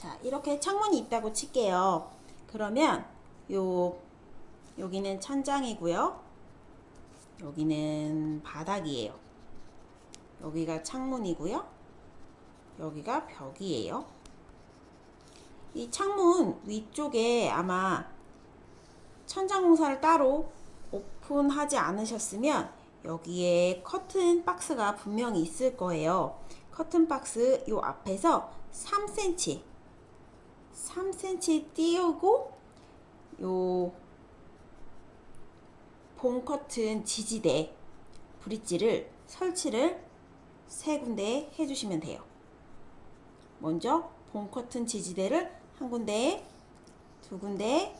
자, 이렇게 창문이 있다고 칠게요. 그러면 요 여기는 천장이고요. 여기는 바닥이에요. 여기가 창문이고요. 여기가 벽이에요. 이 창문 위쪽에 아마 천장 공사를 따로 오픈하지 않으셨으면 여기에 커튼 박스가 분명히 있을 거예요. 커튼 박스 요 앞에서 3cm 3cm 띄우고 요본 커튼 지지대 브릿지를 설치를 세 군데 해주시면 돼요. 먼저 본 커튼 지지대를 한 군데, 두 군데,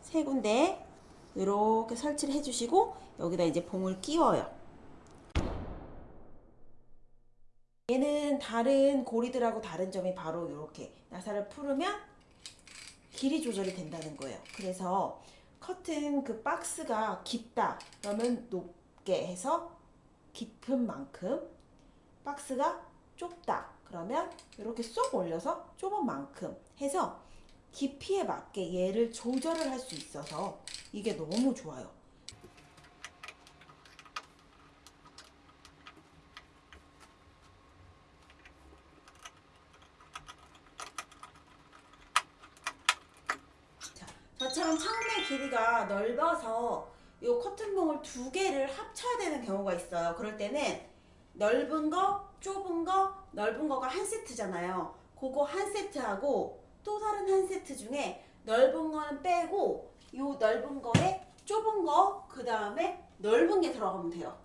세 군데 이렇게 설치를 해주시고 여기다 이제 봉을 끼워요. 얘는 다른 고리들하고 다른 점이 바로 이렇게 나사를 풀으면 길이 조절이 된다는 거예요. 그래서 커튼 그 박스가 깊다 그러면 높게 해서 깊은 만큼 박스가 좁다 그러면 이렇게 쏙 올려서 좁은 만큼 해서 깊이에 맞게 얘를 조절을 할 수 있어서 이게 너무 좋아요. 자, 저처럼 창문의 길이가 넓어서 이 커튼봉을 두 개를 합쳐야 되는 경우가 있어요. 그럴 때는 넓은 거, 좁은 거, 넓은 거가 한 세트잖아요. 그거 한 세트하고 또 다른 한 세트 중에 넓은 거는 빼고 이 넓은 거에 좁은 거, 그 다음에 넓은 게 들어가면 돼요.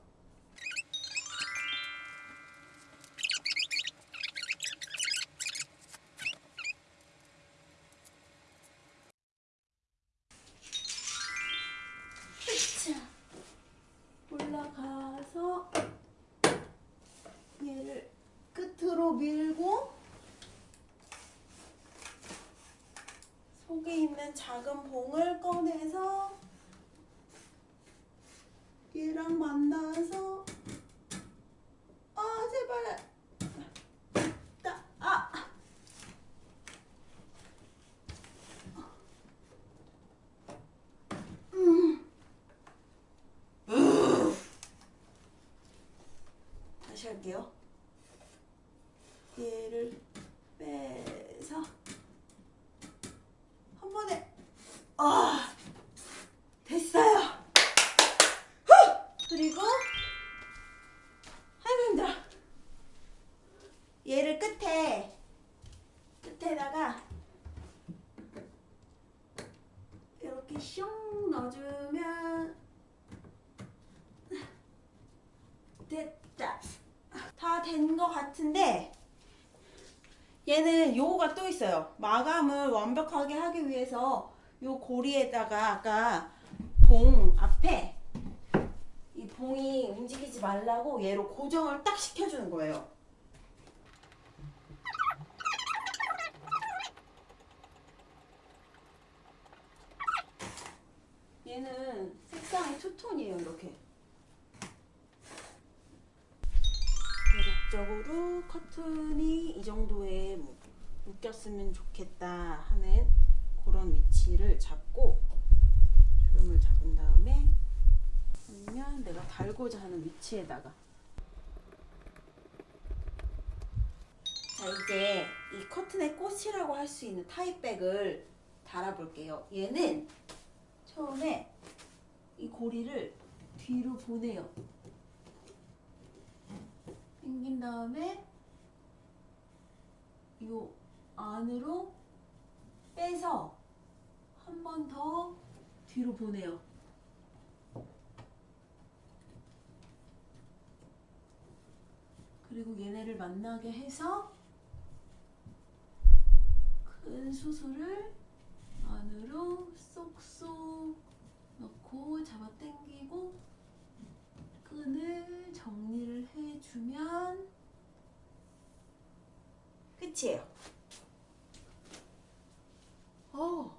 밀고 속에 있는 작은 봉을 꺼내서 얘랑 만나서 아 제발 따, 아 다시 할게요. 얘를 빼서 한 번에 아 됐어요. 후! 그리고 아이고. 얘를 끝에 끝에다가 이렇게 슝 넣어주면 됐다. 다 된 것 같은데 얘는 요거가 또 있어요. 마감을 완벽하게 하기 위해서 요 고리에다가 아까 봉 앞에 이 봉이 움직이지 말라고 얘로 고정을 딱 시켜주는 거예요. 얘는 색상이 투톤이에요, 이렇게. 적으로 커튼이 이 정도에 뭐 묶였으면 좋겠다 하는 그런 위치를 잡고 주름을 잡은 다음에 아니면 내가 달고자 하는 위치에다가. 자 이제 이 커튼의 꽃이라고 할 수 있는 타입백을 달아볼게요. 얘는 처음에 이 고리를 뒤로 보내요 당긴 다음에 요 안으로 빼서 한 번 더 뒤로 보내요. 그리고 얘네를 만나게 해서 큰 수술을 안으로 쏙쏙 넣고 잡아 당기고 끈을 정리를 해주면 끝이에요. 어,